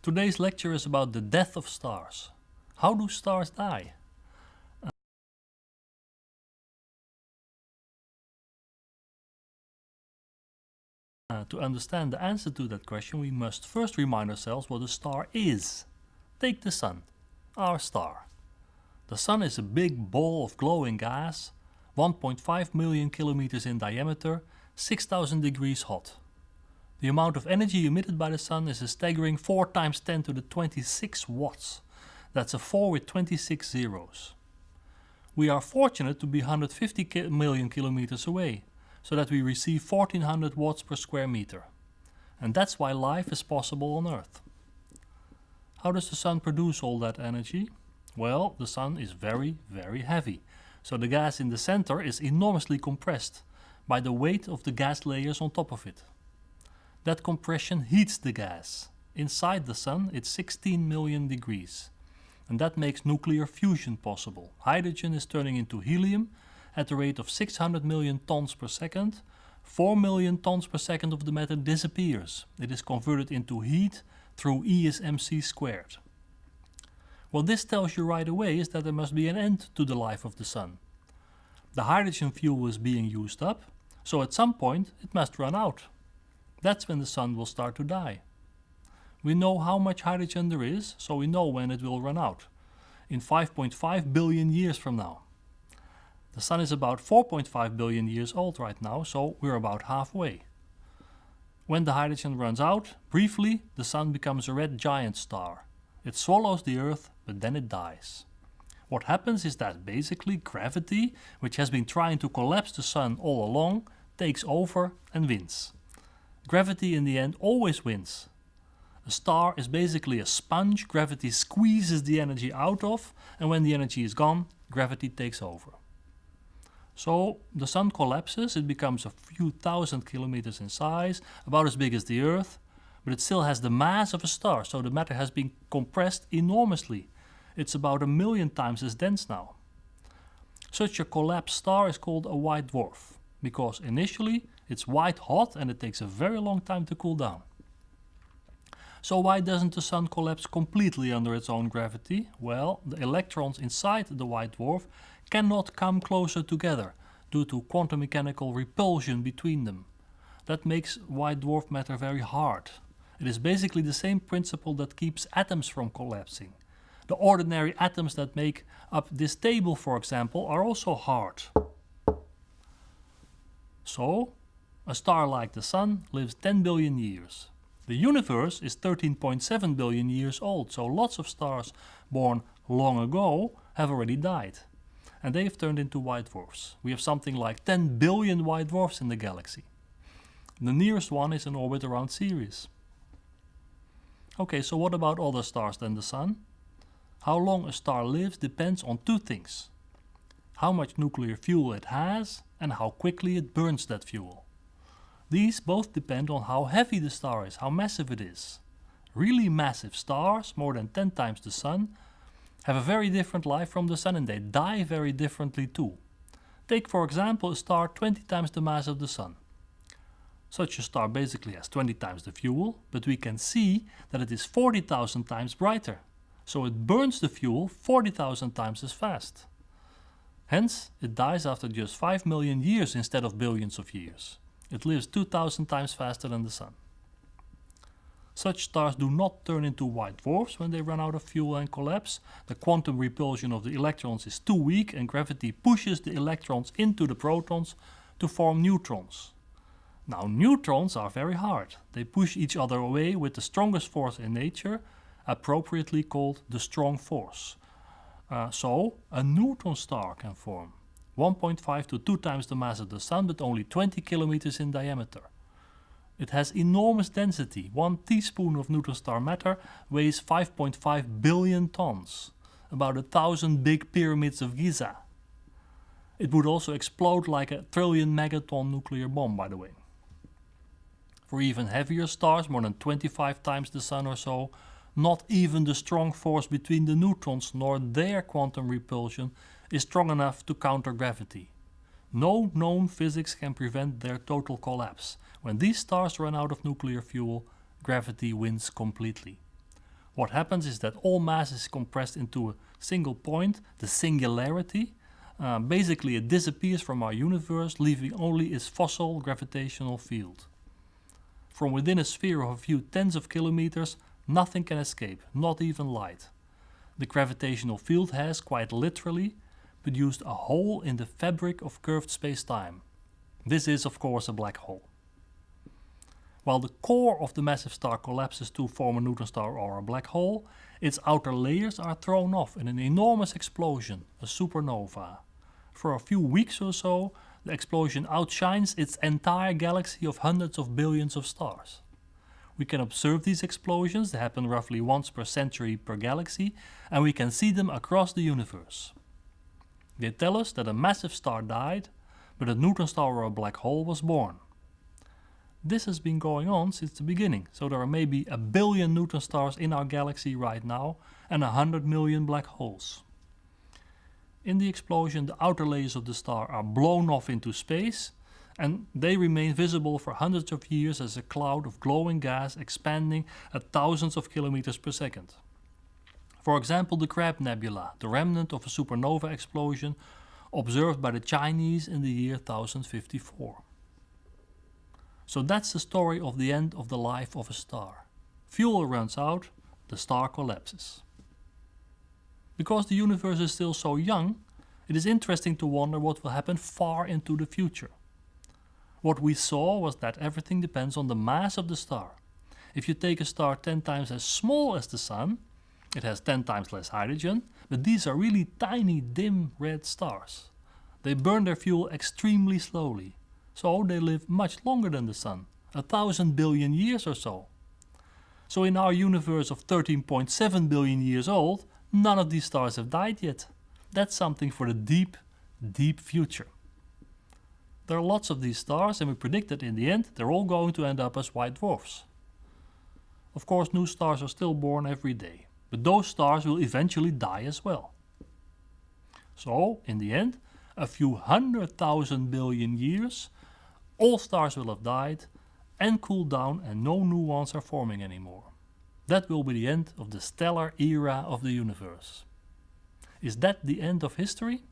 Today's lecture is about the death of stars. How do stars die? Uh, to understand the answer to that question we must first remind ourselves what a star is. Take the Sun, our star. The Sun is a big ball of glowing gas, 1.5 million kilometers in diameter, 6000 degrees hot. The amount of energy emitted by the Sun is a staggering 4 times 10 to the 26 watts. That's a 4 with 26 zeros. We are fortunate to be 150 ki million kilometers away, so that we receive 1400 watts per square meter. And that's why life is possible on Earth. How does the sun produce all that energy? Well, the sun is very, very heavy. So the gas in the center is enormously compressed by the weight of the gas layers on top of it. That compression heats the gas. Inside the sun it's 16 million degrees. And that makes nuclear fusion possible. Hydrogen is turning into helium at the rate of 600 million tons per second, 4 million tons per second of the matter disappears. It is converted into heat through E is mc squared. What this tells you right away is that there must be an end to the life of the sun. The hydrogen fuel is being used up, so at some point it must run out. That's when the sun will start to die. We know how much hydrogen there is, so we know when it will run out. In 5.5 billion years from now. The Sun is about 4.5 billion years old right now, so we're about halfway. When the hydrogen runs out, briefly the Sun becomes a red giant star. It swallows the Earth, but then it dies. What happens is that basically gravity, which has been trying to collapse the Sun all along, takes over and wins. Gravity in the end always wins. A star is basically a sponge gravity squeezes the energy out of and when the energy is gone, gravity takes over. So the sun collapses, it becomes a few thousand kilometers in size, about as big as the Earth, but it still has the mass of a star, so the matter has been compressed enormously. It's about a million times as dense now. Such a collapsed star is called a white dwarf, because initially it's white hot and it takes a very long time to cool down. So why doesn't the sun collapse completely under its own gravity? Well, the electrons inside the white dwarf cannot come closer together due to quantum mechanical repulsion between them. That makes white dwarf matter very hard. It is basically the same principle that keeps atoms from collapsing. The ordinary atoms that make up this table, for example, are also hard. So, a star like the Sun lives 10 billion years. The universe is 13.7 billion years old, so lots of stars born long ago have already died and they've turned into white dwarfs. We have something like 10 billion white dwarfs in the galaxy. The nearest one is in orbit around Sirius. Okay, so what about other stars than the Sun? How long a star lives depends on two things. How much nuclear fuel it has and how quickly it burns that fuel. These both depend on how heavy the star is, how massive it is. Really massive stars, more than 10 times the Sun, have a very different life from the Sun and they die very differently too. Take for example a star 20 times the mass of the Sun. Such a star basically has 20 times the fuel, but we can see that it is 40,000 times brighter. So it burns the fuel 40,000 times as fast. Hence, it dies after just 5 million years instead of billions of years. It lives 2000 times faster than the Sun. Such stars do not turn into white dwarfs when they run out of fuel and collapse. The quantum repulsion of the electrons is too weak and gravity pushes the electrons into the protons to form neutrons. Now neutrons are very hard. They push each other away with the strongest force in nature, appropriately called the strong force. Uh, so a neutron star can form. 1.5 to 2 times the mass of the Sun but only 20 kilometers in diameter. It has enormous density. One teaspoon of neutron star matter weighs 5.5 billion tons, about a thousand big pyramids of Giza. It would also explode like a trillion megaton nuclear bomb, by the way. For even heavier stars, more than 25 times the Sun or so, not even the strong force between the neutrons nor their quantum repulsion is strong enough to counter gravity. No known physics can prevent their total collapse. When these stars run out of nuclear fuel, gravity wins completely. What happens is that all mass is compressed into a single point, the singularity. Uh, basically it disappears from our universe, leaving only its fossil gravitational field. From within a sphere of a few tens of kilometers, nothing can escape, not even light. The gravitational field has, quite literally, produced a hole in the fabric of curved space-time. This is of course a black hole. While the core of the massive star collapses to form a neutron star or a black hole, its outer layers are thrown off in an enormous explosion, a supernova. For a few weeks or so, the explosion outshines its entire galaxy of hundreds of billions of stars. We can observe these explosions, they happen roughly once per century per galaxy, and we can see them across the universe. They tell us that a massive star died, but a neutron star or a black hole was born. This has been going on since the beginning, so there are maybe a billion neutron stars in our galaxy right now and a hundred million black holes. In the explosion the outer layers of the star are blown off into space and they remain visible for hundreds of years as a cloud of glowing gas expanding at thousands of kilometers per second. For example the Crab Nebula, the remnant of a supernova explosion observed by the Chinese in the year 1054. So that's the story of the end of the life of a star. Fuel runs out, the star collapses. Because the universe is still so young, it is interesting to wonder what will happen far into the future. What we saw was that everything depends on the mass of the star. If you take a star 10 times as small as the Sun, it has 10 times less hydrogen, but these are really tiny dim red stars. They burn their fuel extremely slowly so they live much longer than the Sun, a thousand billion years or so. So in our universe of 13.7 billion years old, none of these stars have died yet. That's something for the deep, deep future. There are lots of these stars and we predict that in the end they're all going to end up as white dwarfs. Of course new stars are still born every day, but those stars will eventually die as well. So, in the end, a few hundred thousand billion years all stars will have died and cooled down and no new ones are forming anymore. That will be the end of the stellar era of the universe. Is that the end of history?